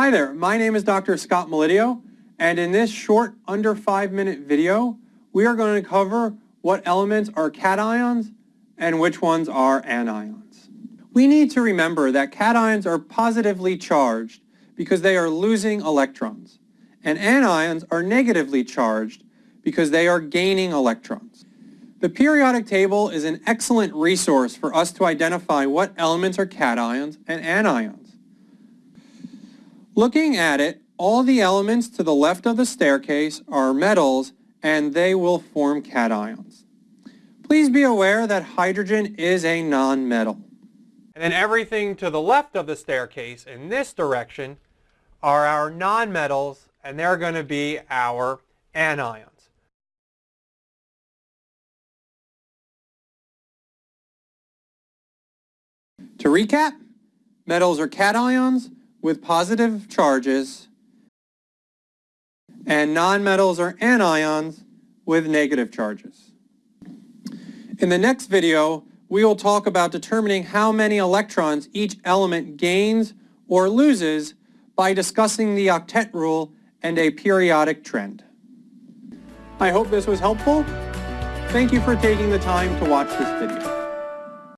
Hi there, my name is Dr. Scott Melidio, and in this short, under five minute video, we are going to cover what elements are cations and which ones are anions. We need to remember that cations are positively charged because they are losing electrons, and anions are negatively charged because they are gaining electrons. The periodic table is an excellent resource for us to identify what elements are cations and anions. Looking at it, all the elements to the left of the staircase are metals and they will form cations. Please be aware that hydrogen is a nonmetal. And then everything to the left of the staircase in this direction are our nonmetals and they're going to be our anions. To recap, metals are cations with positive charges and nonmetals are anions with negative charges. In the next video, we will talk about determining how many electrons each element gains or loses by discussing the octet rule and a periodic trend. I hope this was helpful. Thank you for taking the time to watch this video.